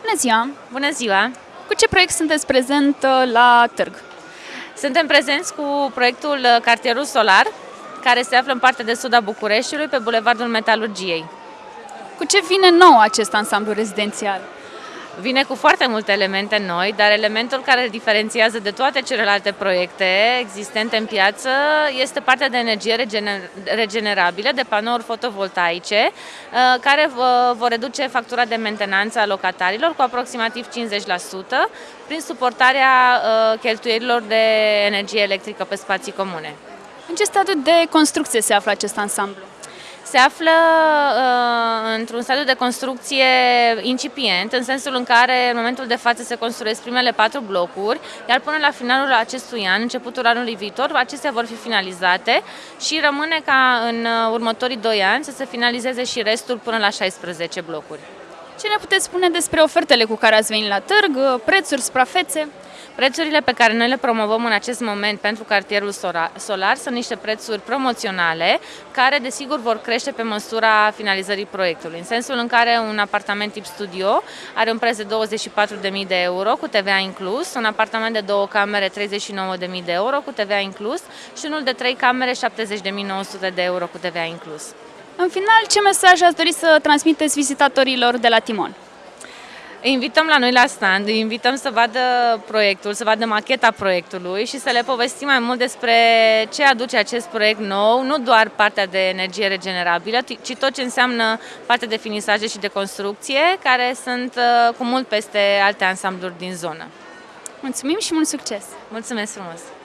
Bună ziua! Bună ziua! Cu ce proiect sunteți prezent uh, la târg? Suntem prezenți cu proiectul uh, Cartierul Solar, care se află în partea de sud a Bucureștiului, pe Bulevardul Metalurgiei. Cu ce vine nou acest ansamblu rezidențial? Vine cu foarte multe elemente noi, dar elementul care îl diferențiază de toate celelalte proiecte existente în piață este partea de energie regenerabilă, de panouri fotovoltaice, uh, care vor reduce factura de mentenanță a locatarilor cu aproximativ 50% prin suportarea uh, cheltuielilor de energie electrică pe spații comune. În ce stadiu de construcție se află acest ansamblu? Se află uh, într-un stadiu de construcție incipient, în sensul în care în momentul de față se construiesc primele patru blocuri, iar până la finalul acestui an, începutul anului viitor, acestea vor fi finalizate și rămâne ca în uh, următorii doi ani să se finalizeze și restul până la 16 blocuri. Ce ne puteți spune despre ofertele cu care ați venit la târg, prețuri, suprafețe? Prețurile pe care noi le promovăm în acest moment pentru cartierul solar sunt niște prețuri promoționale care desigur vor crește pe măsura finalizării proiectului, în sensul în care un apartament tip studio are un preț de 24.000 de euro cu TVA inclus, un apartament de două camere 39.000 de euro cu TVA inclus și unul de trei camere 70.900 de euro cu TVA inclus. În final, ce mesaj ați dori să transmiteți vizitatorilor de la Timon? Îi invităm la noi la stand, îi invităm să vadă proiectul, să vadă macheta proiectului și să le povestim mai mult despre ce aduce acest proiect nou, nu doar partea de energie regenerabilă, ci tot ce înseamnă partea de finisaje și de construcție, care sunt uh, cu mult peste alte ansambluri din zonă. Mulțumim și mult succes! Mulțumesc frumos!